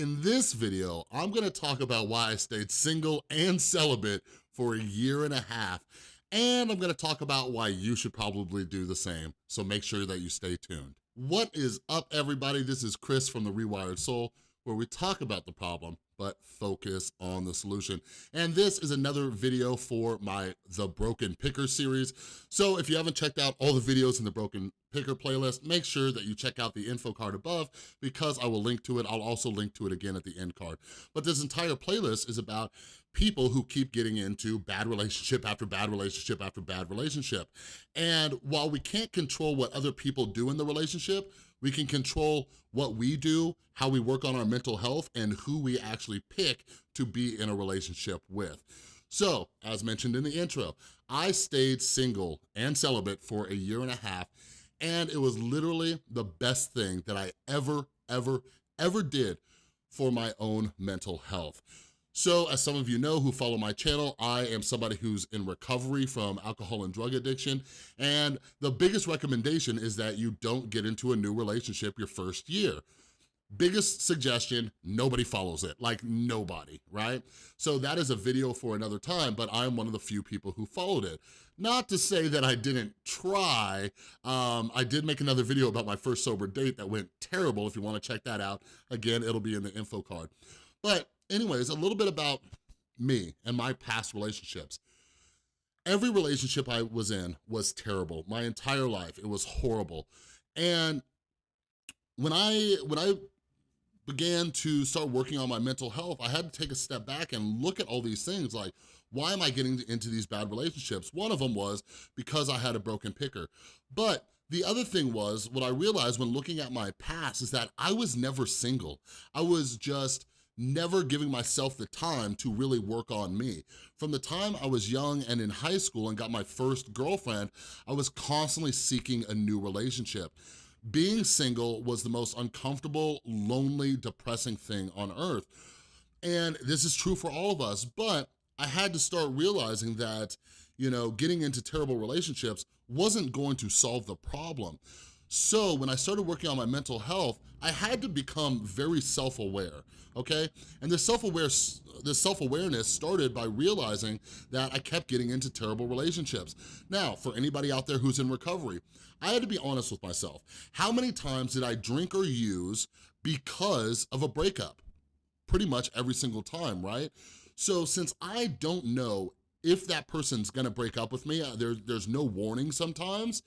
In this video, I'm gonna talk about why I stayed single and celibate for a year and a half, and I'm gonna talk about why you should probably do the same, so make sure that you stay tuned. What is up, everybody? This is Chris from The Rewired Soul, where we talk about the problem, but focus on the solution. And this is another video for my The Broken Picker series. So if you haven't checked out all the videos in the Broken Picker playlist, make sure that you check out the info card above because I will link to it. I'll also link to it again at the end card. But this entire playlist is about people who keep getting into bad relationship after bad relationship after bad relationship. And while we can't control what other people do in the relationship, we can control what we do, how we work on our mental health, and who we actually pick to be in a relationship with. So, as mentioned in the intro, I stayed single and celibate for a year and a half, and it was literally the best thing that I ever, ever, ever did for my own mental health. So as some of you know who follow my channel, I am somebody who's in recovery from alcohol and drug addiction. And the biggest recommendation is that you don't get into a new relationship your first year. Biggest suggestion, nobody follows it, like nobody, right? So that is a video for another time, but I'm one of the few people who followed it. Not to say that I didn't try. Um, I did make another video about my first sober date that went terrible. If you wanna check that out, again, it'll be in the info card. But anyways, a little bit about me and my past relationships. Every relationship I was in was terrible. My entire life, it was horrible. And when I, when I began to start working on my mental health, I had to take a step back and look at all these things like, why am I getting into these bad relationships? One of them was because I had a broken picker. But the other thing was, what I realized when looking at my past is that I was never single. I was just never giving myself the time to really work on me. From the time I was young and in high school and got my first girlfriend, I was constantly seeking a new relationship. Being single was the most uncomfortable, lonely, depressing thing on earth. And this is true for all of us, but I had to start realizing that, you know, getting into terrible relationships wasn't going to solve the problem. So when I started working on my mental health, I had to become very self-aware, okay? And this self-aware, this self-awareness started by realizing that I kept getting into terrible relationships. Now, for anybody out there who's in recovery, I had to be honest with myself. How many times did I drink or use because of a breakup? Pretty much every single time, right? So since I don't know if that person's gonna break up with me, uh, there, there's no warning sometimes,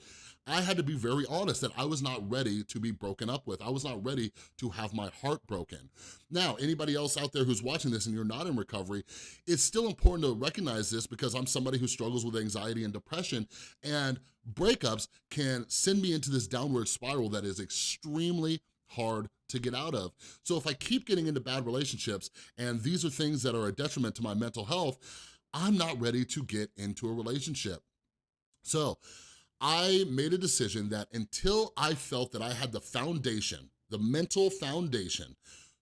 I had to be very honest that I was not ready to be broken up with. I was not ready to have my heart broken. Now, anybody else out there who's watching this and you're not in recovery, it's still important to recognize this because I'm somebody who struggles with anxiety and depression and breakups can send me into this downward spiral that is extremely hard to get out of. So if I keep getting into bad relationships and these are things that are a detriment to my mental health, I'm not ready to get into a relationship. So I made a decision that until I felt that I had the foundation, the mental foundation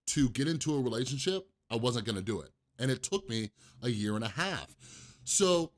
to get into a relationship, I wasn't gonna do it. And it took me a year and a half. So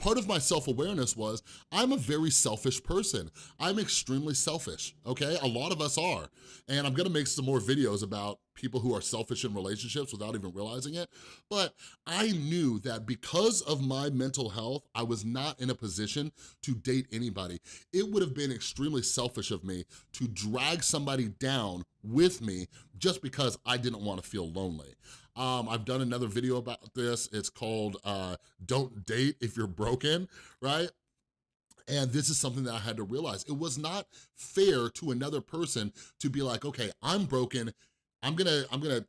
part of my self-awareness was I'm a very selfish person. I'm extremely selfish, okay? A lot of us are. And I'm gonna make some more videos about people who are selfish in relationships without even realizing it. But I knew that because of my mental health, I was not in a position to date anybody. It would have been extremely selfish of me to drag somebody down with me just because I didn't wanna feel lonely. Um, I've done another video about this. It's called uh, Don't Date If You're Broken, right? And this is something that I had to realize. It was not fair to another person to be like, okay, I'm broken. I'm gonna, I'm gonna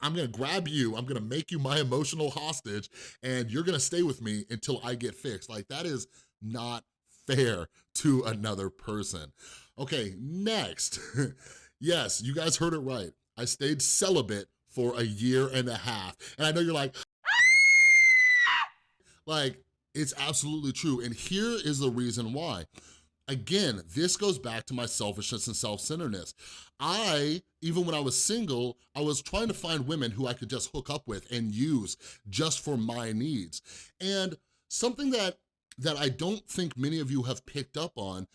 I'm gonna grab you, I'm gonna make you my emotional hostage, and you're gonna stay with me until I get fixed. Like, that is not fair to another person. Okay, next. yes, you guys heard it right. I stayed celibate for a year and a half. And I know you're like, like, it's absolutely true. And here is the reason why. Again, this goes back to my selfishness and self-centeredness. I, even when I was single, I was trying to find women who I could just hook up with and use just for my needs. And something that, that I don't think many of you have picked up on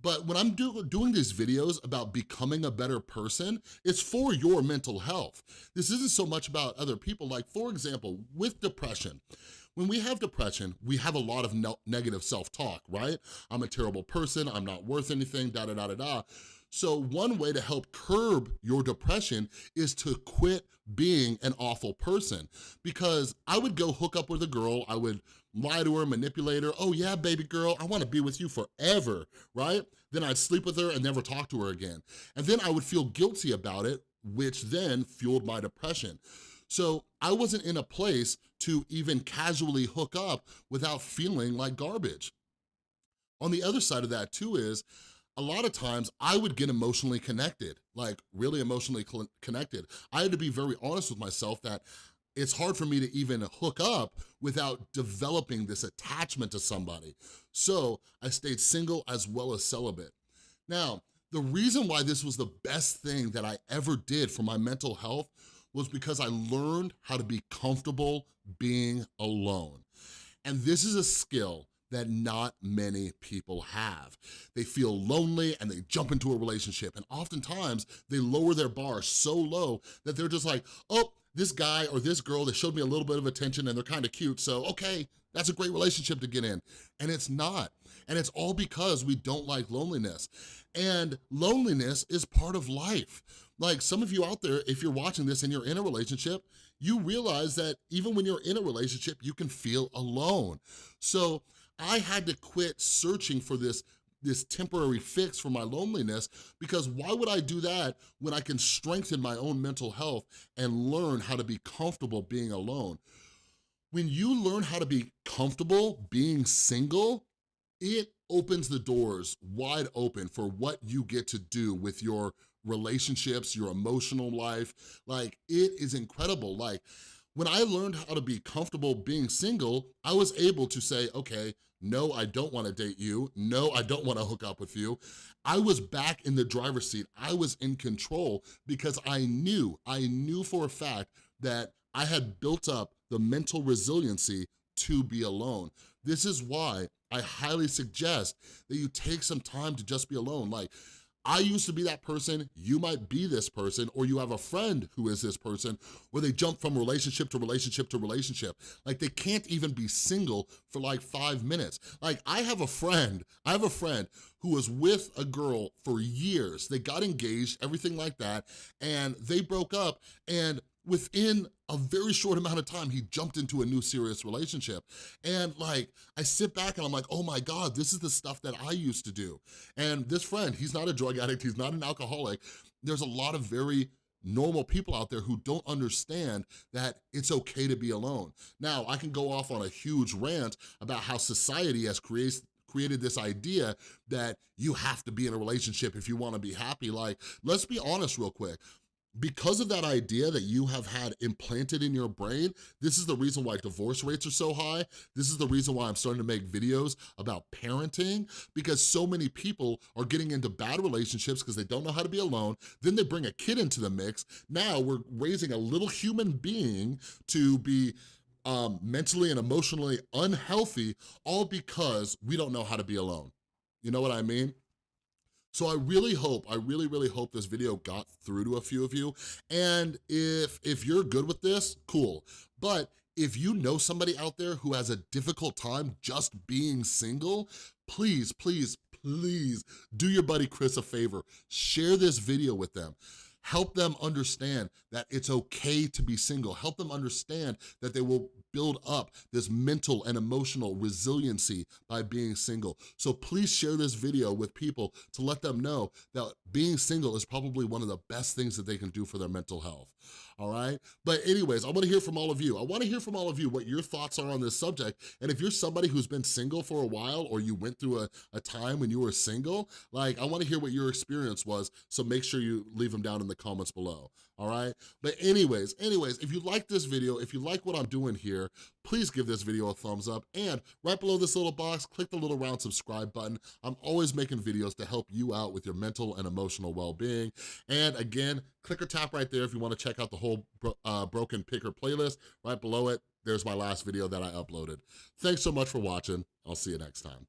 But when I'm do doing these videos about becoming a better person, it's for your mental health. This isn't so much about other people. Like for example, with depression, when we have depression, we have a lot of negative self-talk, right? I'm a terrible person, I'm not worth anything, da da da da da. So one way to help curb your depression is to quit being an awful person. Because I would go hook up with a girl, I would lie to her, manipulate her, oh yeah, baby girl, I wanna be with you forever, right? Then I'd sleep with her and never talk to her again. And then I would feel guilty about it, which then fueled my depression. So I wasn't in a place to even casually hook up without feeling like garbage. On the other side of that too is, a lot of times I would get emotionally connected, like really emotionally connected. I had to be very honest with myself that it's hard for me to even hook up without developing this attachment to somebody. So I stayed single as well as celibate. Now, the reason why this was the best thing that I ever did for my mental health was because I learned how to be comfortable being alone. And this is a skill that not many people have. They feel lonely and they jump into a relationship and oftentimes they lower their bar so low that they're just like, oh, this guy or this girl that showed me a little bit of attention and they're kind of cute, so okay, that's a great relationship to get in. And it's not. And it's all because we don't like loneliness. And loneliness is part of life. Like some of you out there, if you're watching this and you're in a relationship, you realize that even when you're in a relationship, you can feel alone. So I had to quit searching for this this temporary fix for my loneliness because why would I do that when I can strengthen my own mental health and learn how to be comfortable being alone? When you learn how to be comfortable being single, it opens the doors wide open for what you get to do with your relationships, your emotional life. Like, it is incredible. Like, when I learned how to be comfortable being single, I was able to say, okay, no, I don't wanna date you. No, I don't wanna hook up with you. I was back in the driver's seat. I was in control because I knew, I knew for a fact that I had built up the mental resiliency to be alone. This is why I highly suggest that you take some time to just be alone. Like, I used to be that person, you might be this person, or you have a friend who is this person, where they jump from relationship to relationship to relationship. Like they can't even be single for like five minutes. Like I have a friend, I have a friend who was with a girl for years. They got engaged, everything like that, and they broke up, and within a very short amount of time, he jumped into a new serious relationship. And like, I sit back and I'm like, oh my God, this is the stuff that I used to do. And this friend, he's not a drug addict, he's not an alcoholic. There's a lot of very normal people out there who don't understand that it's okay to be alone. Now, I can go off on a huge rant about how society has created created this idea that you have to be in a relationship if you wanna be happy. Like, let's be honest real quick because of that idea that you have had implanted in your brain, this is the reason why divorce rates are so high. This is the reason why I'm starting to make videos about parenting because so many people are getting into bad relationships because they don't know how to be alone. Then they bring a kid into the mix. Now we're raising a little human being to be um, mentally and emotionally unhealthy all because we don't know how to be alone. You know what I mean? So I really hope, I really, really hope this video got through to a few of you. And if, if you're good with this, cool. But if you know somebody out there who has a difficult time just being single, please, please, please do your buddy Chris a favor. Share this video with them. Help them understand that it's okay to be single. Help them understand that they will build up this mental and emotional resiliency by being single. So please share this video with people to let them know that being single is probably one of the best things that they can do for their mental health all right? But anyways, I wanna hear from all of you. I wanna hear from all of you what your thoughts are on this subject. And if you're somebody who's been single for a while or you went through a, a time when you were single, like I wanna hear what your experience was, so make sure you leave them down in the comments below, all right? But anyways, anyways, if you like this video, if you like what I'm doing here, please give this video a thumbs up. And right below this little box, click the little round subscribe button. I'm always making videos to help you out with your mental and emotional well-being. And again, click or tap right there if you wanna check out the whole uh, Broken Picker playlist. Right below it, there's my last video that I uploaded. Thanks so much for watching. I'll see you next time.